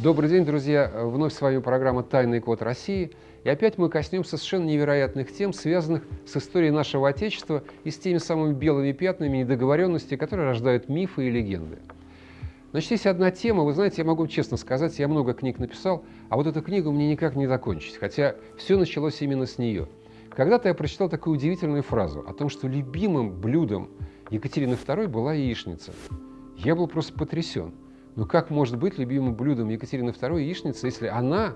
Добрый день, друзья! Вновь с вами программа «Тайный код России». И опять мы коснемся совершенно невероятных тем, связанных с историей нашего Отечества и с теми самыми белыми пятнами недоговоренности, которые рождают мифы и легенды. Значит, есть одна тема, вы знаете, я могу честно сказать, я много книг написал, а вот эту книгу мне никак не закончить, хотя все началось именно с нее. Когда-то я прочитал такую удивительную фразу о том, что любимым блюдом Екатерины II была яичница. Я был просто потрясен. Ну как может быть любимым блюдом Екатерины II яичница, если она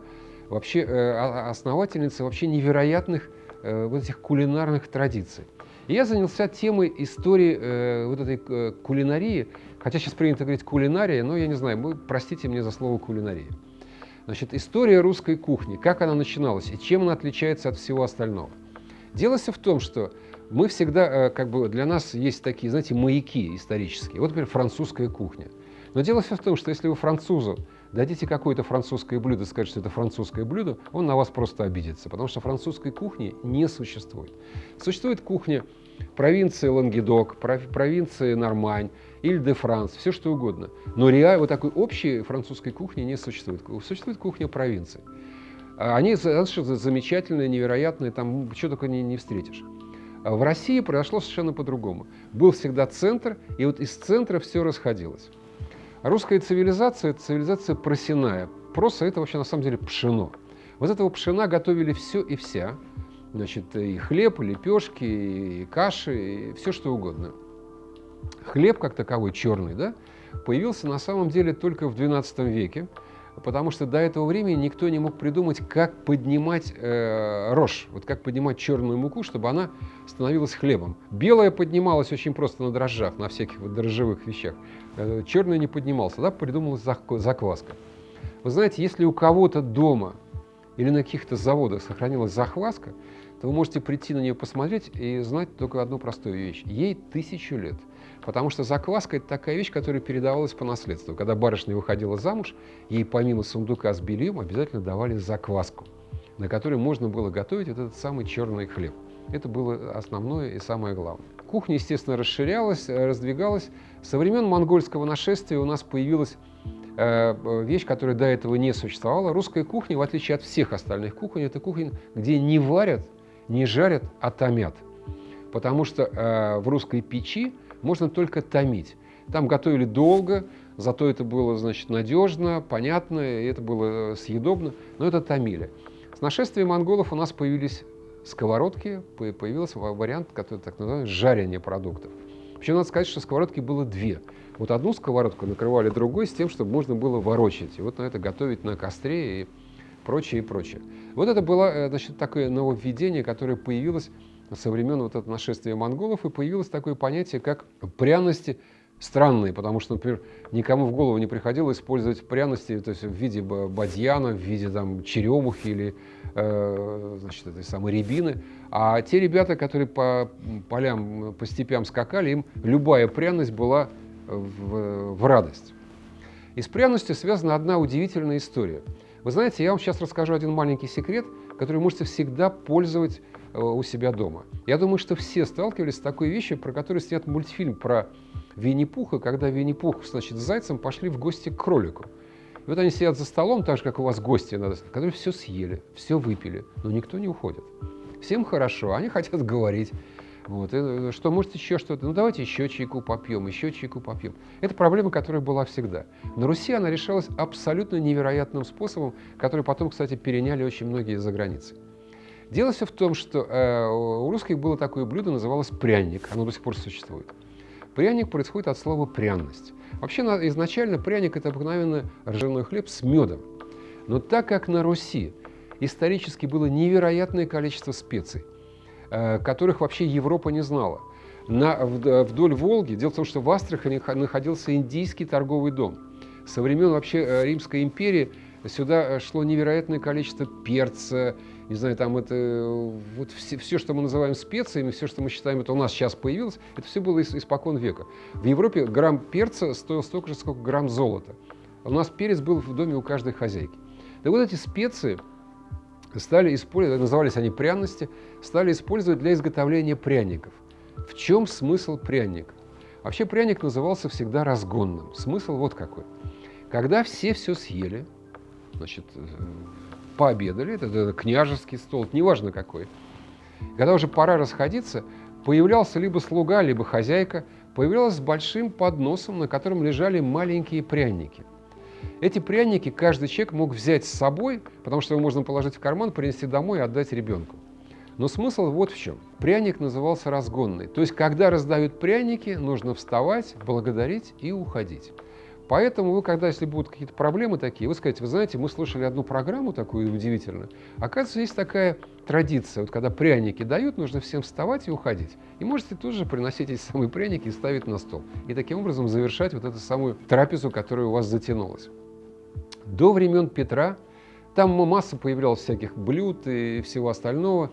вообще э, основательница вообще невероятных э, вот этих кулинарных традиций? И я занялся темой истории э, вот этой кулинарии, хотя сейчас принято говорить кулинария, но я не знаю, простите мне за слово кулинария. Значит, история русской кухни, как она начиналась и чем она отличается от всего остального. Дело все в том, что мы всегда, как бы для нас есть такие, знаете, маяки исторические. Вот, например, французская кухня – но дело все в том, что если вы французу дадите какое-то французское блюдо, скажете, что это французское блюдо, он на вас просто обидится, потому что французской кухни не существует. Существует кухня провинции Лангедок, провинции Нормань, Иль-де-Франс, все что угодно. Но реально вот такой общей французской кухни не существует. Существует кухня провинции. А они замечательные, невероятные, там что только не, не встретишь. В России произошло совершенно по-другому. Был всегда центр, и вот из центра все расходилось. Русская цивилизация – это цивилизация просяная. Проса – это вообще на самом деле пшено. Вот этого пшена готовили все и вся. Значит, и хлеб, и лепешки, и каши, и все что угодно. Хлеб, как таковой, черный, да, появился на самом деле только в XII веке потому что до этого времени никто не мог придумать, как поднимать э, рожь, вот как поднимать черную муку, чтобы она становилась хлебом. Белая поднималась очень просто на дрожжах, на всяких вот дрожжевых вещах. Э, черная не поднималась, тогда придумалась закваска. Вы знаете, если у кого-то дома или на каких-то заводах сохранилась закваска, то вы можете прийти на нее посмотреть и знать только одну простую вещь. Ей тысячу лет. Потому что закваска – это такая вещь, которая передавалась по наследству. Когда барышня выходила замуж, ей помимо сундука с бельем обязательно давали закваску, на которой можно было готовить вот этот самый черный хлеб. Это было основное и самое главное. Кухня, естественно, расширялась, раздвигалась. Со времен монгольского нашествия у нас появилась э, вещь, которая до этого не существовала. Русская кухня, в отличие от всех остальных кухонь, это кухня, где не варят, не жарят, а томят. Потому что э, в русской печи можно только томить. Там готовили долго, зато это было, значит, надежно, понятно, и это было э, съедобно, но это томили. С нашествием монголов у нас появились сковородки, появился вариант, который так называемый жарение продуктов. Причем надо сказать, что сковородки было две. Вот одну сковородку накрывали другой с тем, чтобы можно было ворочать. И вот на это готовить на костре и прочее, и прочее. Вот это было э, значит, такое нововведение, которое появилось со времен вот этого нашествия монголов, и появилось такое понятие, как пряности странные, потому что, например, никому в голову не приходило использовать пряности то есть в виде бадьяна, в виде там, черемухи или э, значит, этой самой рябины. А те ребята, которые по полям, по степям скакали, им любая пряность была в, в радость. И с пряностью связана одна удивительная история. Вы знаете, я вам сейчас расскажу один маленький секрет, который можете всегда пользовать Э, у себя дома. Я думаю, что все сталкивались с такой вещью, про которую снят мультфильм про Винни-Пуха, когда Винни-Пух значит, с зайцем пошли в гости к кролику. И вот они сидят за столом, так же, как у вас гости, которые все съели, все выпили, но никто не уходит. Всем хорошо, они хотят говорить. Вот, и, э, что, может, еще что-то? Ну, давайте еще чайку попьем, еще чайку попьем. Это проблема, которая была всегда. На Руси она решалась абсолютно невероятным способом, который потом, кстати, переняли очень многие за границей. Дело все в том, что э, у русских было такое блюдо, называлось пряник, оно до сих пор существует. Пряник происходит от слова пряность. Вообще изначально пряник – это обыкновенно ржаной хлеб с медом. Но так как на Руси исторически было невероятное количество специй, э, которых вообще Европа не знала, на, вдоль Волги, дело в том, что в Астрахани находился индийский торговый дом. Со времен вообще э, Римской империи сюда шло невероятное количество перца, не знаю, там это, вот все, все, что мы называем специями, все, что мы считаем, это у нас сейчас появилось, это все было испокон века. В Европе грамм перца стоил столько же, сколько грамм золота. У нас перец был в доме у каждой хозяйки. Да вот эти специи стали использовать, назывались они пряности, стали использовать для изготовления пряников. В чем смысл пряника? Вообще пряник назывался всегда разгонным. Смысл вот какой. Когда все все съели, значит, э, пообедали, это, это княжеский стол, неважно какой. Когда уже пора расходиться, появлялся либо слуга, либо хозяйка, появлялась с большим подносом, на котором лежали маленькие пряники. Эти пряники каждый человек мог взять с собой, потому что его можно положить в карман, принести домой и отдать ребенку. Но смысл вот в чем. Пряник назывался разгонный. То есть, когда раздают пряники, нужно вставать, благодарить и уходить. Поэтому вы, когда, если будут какие-то проблемы такие, вы скажете, вы знаете, мы слушали одну программу такую удивительную. Оказывается, есть такая традиция, вот когда пряники дают, нужно всем вставать и уходить. И можете тут же приносить эти самые пряники и ставить на стол. И таким образом завершать вот эту самую трапезу, которая у вас затянулась. До времен Петра там масса появлялась всяких блюд и всего остального.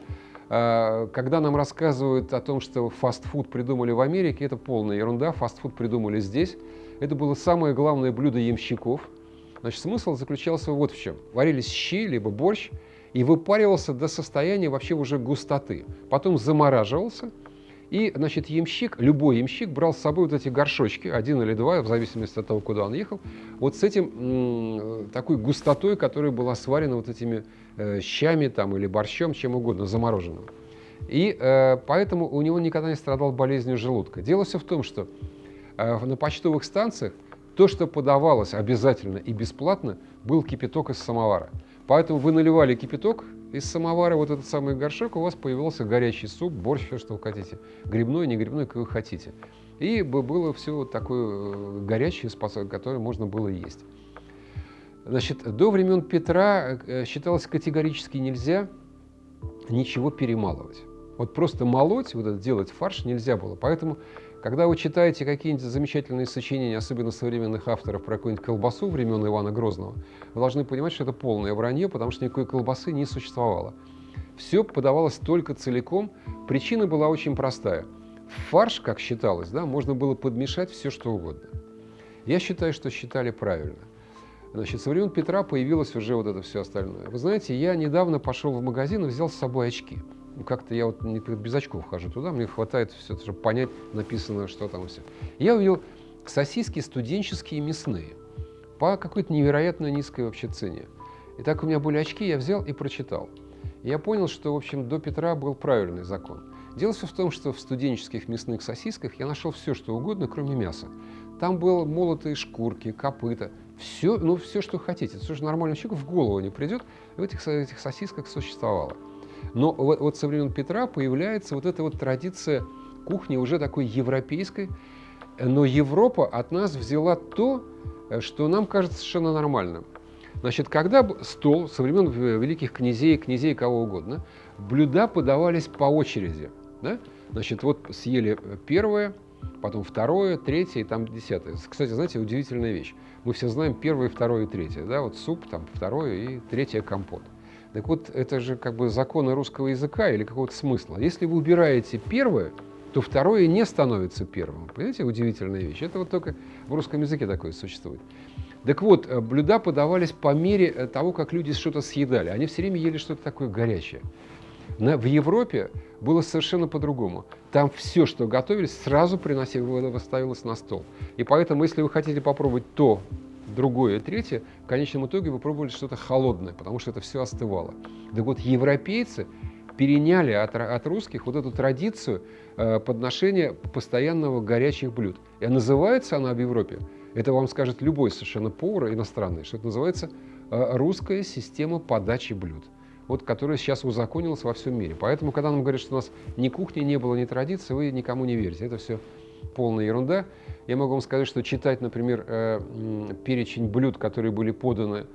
А, когда нам рассказывают о том, что фастфуд придумали в Америке, это полная ерунда. Фастфуд придумали здесь. Это было самое главное блюдо ямщиков. Значит, смысл заключался вот в чем. Варились щи, либо борщ, и выпаривался до состояния вообще уже густоты. Потом замораживался, и, значит, ямщик, любой ямщик брал с собой вот эти горшочки, один или два, в зависимости от того, куда он ехал, вот с этим, такой густотой, которая была сварена вот этими э, щами там, или борщом, чем угодно, замороженным. И э, поэтому у него никогда не страдал болезнью желудка. Дело все в том, что э, на почтовых станциях то, что подавалось обязательно и бесплатно, был кипяток из самовара. Поэтому вы наливали кипяток из самовара, вот этот самый горшок, у вас появился горячий суп, борщ, все, что вы хотите. Грибной, не грибной, как вы хотите. И было все вот такое э, горячее, которое можно было есть. Значит, до времен Петра э, считалось категорически нельзя ничего перемалывать. Вот просто молоть, вот это делать фарш нельзя было. Поэтому когда вы читаете какие-нибудь замечательные сочинения, особенно современных авторов, про какую-нибудь колбасу времен Ивана Грозного, вы должны понимать, что это полное вранье, потому что никакой колбасы не существовало. Все подавалось только целиком. Причина была очень простая. В фарш, как считалось, да, можно было подмешать все, что угодно. Я считаю, что считали правильно. Значит, со времен Петра появилось уже вот это все остальное. Вы знаете, я недавно пошел в магазин и взял с собой очки как-то я вот без очков хожу туда, мне хватает все, чтобы понять написано, что там все. Я увидел сосиски студенческие мясные по какой-то невероятно низкой вообще цене. И так у меня были очки, я взял и прочитал. И я понял, что, в общем, до Петра был правильный закон. Дело все в том, что в студенческих мясных сосисках я нашел все, что угодно, кроме мяса. Там было молотые шкурки, копыта, все, ну, все, что хотите. Все, что нормальному человеку в голову не придет, в этих, этих сосисках существовало. Но вот, вот со времен Петра появляется вот эта вот традиция кухни уже такой европейской, но Европа от нас взяла то, что нам кажется совершенно нормальным. Значит, когда стол со времен великих князей, князей кого угодно, блюда подавались по очереди. Да? Значит, вот съели первое, потом второе, третье и там десятое. Кстати, знаете, удивительная вещь. Мы все знаем первое, второе и третье. Да? Вот суп, там второе и третье компот. Так вот, это же как бы законы русского языка или какого-то смысла. Если вы убираете первое, то второе не становится первым. Понимаете, удивительная вещь. Это вот только в русском языке такое существует. Так вот, э, блюда подавались по мере э, того, как люди что-то съедали. Они все время ели что-то такое горячее. На, в Европе было совершенно по-другому. Там все, что готовились, сразу приносилось, ставилось на стол. И поэтому, если вы хотите попробовать то, другое, третье, в конечном итоге вы пробовали что-то холодное, потому что это все остывало. Так вот, европейцы переняли от, от русских вот эту традицию э, подношения постоянного горячих блюд. И называется она в Европе, это вам скажет любой совершенно повар иностранный, что это называется э, русская система подачи блюд вот, которая сейчас узаконилась во всем мире. Поэтому, когда нам говорят, что у нас ни кухни не было, ни традиции, вы никому не верите. Это все полная ерунда. Я могу вам сказать, что читать, например, э, перечень блюд, которые были поданы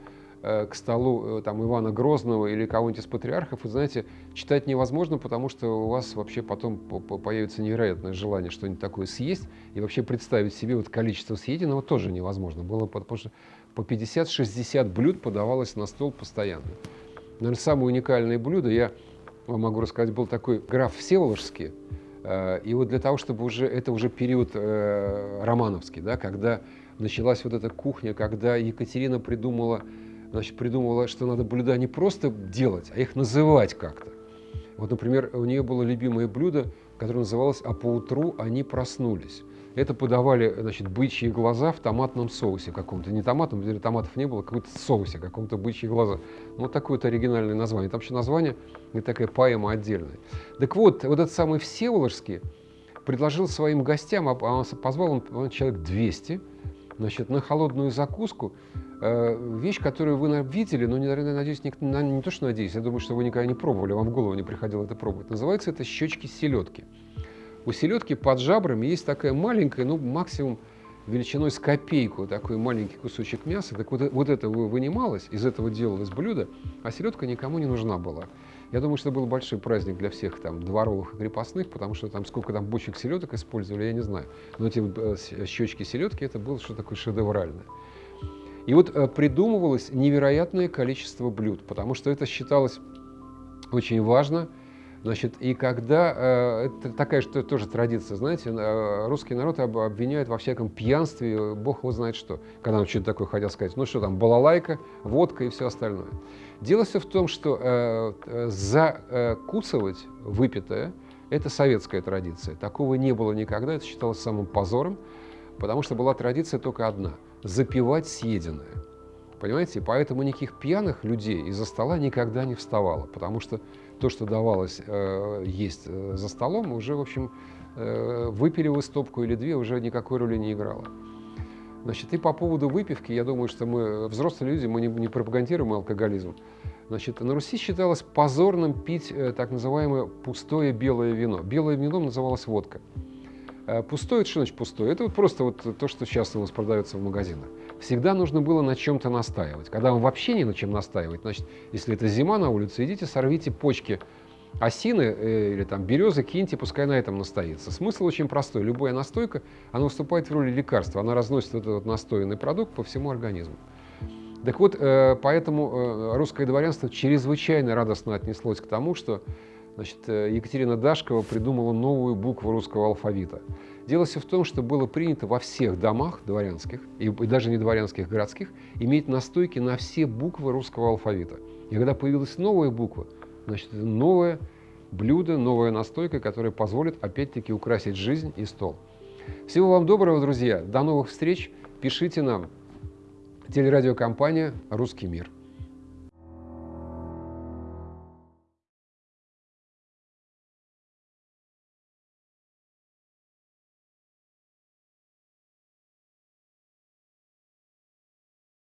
э, к столу э, там, Ивана Грозного или кого-нибудь из патриархов, вы знаете, читать невозможно, потому что у вас вообще потом появится невероятное желание что-нибудь такое съесть, и вообще представить себе вот количество съеденного тоже невозможно было, потому что по 50-60 блюд подавалось на стол постоянно. Наверное, самое уникальное блюдо, я вам могу рассказать, был такой граф Всеволожский, и вот для того, чтобы уже, это уже период э, романовский, да, когда началась вот эта кухня, когда Екатерина придумала, значит, придумала, что надо блюда не просто делать, а их называть как-то. Вот, например, у нее было любимое блюдо, которое называлось «А поутру они проснулись». Это подавали, значит, бычьи глаза в томатном соусе каком-то. Не томатном, где томатов не было, какой-то соусе, каком-то бычьи глаза. Ну, вот такое вот оригинальное название. Там еще название и такая поэма отдельная. Так вот, вот этот самый Всеволожский предложил своим гостям, а он позвал он, он человек 200, значит, на холодную закуску, э, вещь, которую вы видели, но, наверное, надеюсь, не, не то, что надеюсь, я думаю, что вы никогда не пробовали, вам в голову не приходило это пробовать. Называется это щечки селедки. У селедки под жабрами есть такая маленькая, ну, максимум величиной с копейку, такой маленький кусочек мяса. Так вот, вот это вынималось, из этого делалось блюдо, а селедка никому не нужна была. Я думаю, что это был большой праздник для всех там дворовых и крепостных, потому что там сколько там бочек селедок использовали, я не знаю. Но эти э, щечки селедки, это было что такое шедевральное. И вот э, придумывалось невероятное количество блюд, потому что это считалось очень важно – Значит, и когда, э, это такая что тоже традиция, знаете, э, русский народ об, обвиняют во всяком пьянстве, бог его знает что. Когда он что-то такое хотел сказать, ну что там, балалайка, водка и все остальное. Дело все в том, что э, э закусывать выпитое – это советская традиция. Такого не было никогда, это считалось самым позором, потому что была традиция только одна – запивать съеденное. Понимаете? Поэтому никаких пьяных людей из-за стола никогда не вставало, потому что то, что давалось э, есть э, за столом, уже, в общем, э, выпили вы стопку или две, уже никакой роли не играло. Значит, и по поводу выпивки, я думаю, что мы, взрослые люди, мы не, не пропагандируем алкоголизм. Значит, на Руси считалось позорным пить э, так называемое пустое белое вино. Белое вино называлось водка. Э, пустое, что значит пустое? Это вот просто вот то, что сейчас у нас продается в магазинах. Всегда нужно было на чем-то настаивать. Когда вам вообще не на чем настаивать, значит, если это зима на улице, идите, сорвите почки осины э, или там березы, киньте, пускай на этом настоится. Смысл очень простой. Любая настойка, она выступает в роли лекарства. Она разносит этот вот настоянный продукт по всему организму. Так вот, э, поэтому русское дворянство чрезвычайно радостно отнеслось к тому, что Значит, э, Екатерина Дашкова придумала новую букву русского алфавита. Дело все в том, что было принято во всех домах дворянских, и, даже не дворянских, городских, иметь настойки на все буквы русского алфавита. И когда появилась новая буква, значит, новое блюдо, новая настойка, которая позволит опять-таки украсить жизнь и стол. Всего вам доброго, друзья. До новых встреч. Пишите нам. Телерадиокомпания «Русский мир».